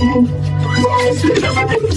Oh, my God.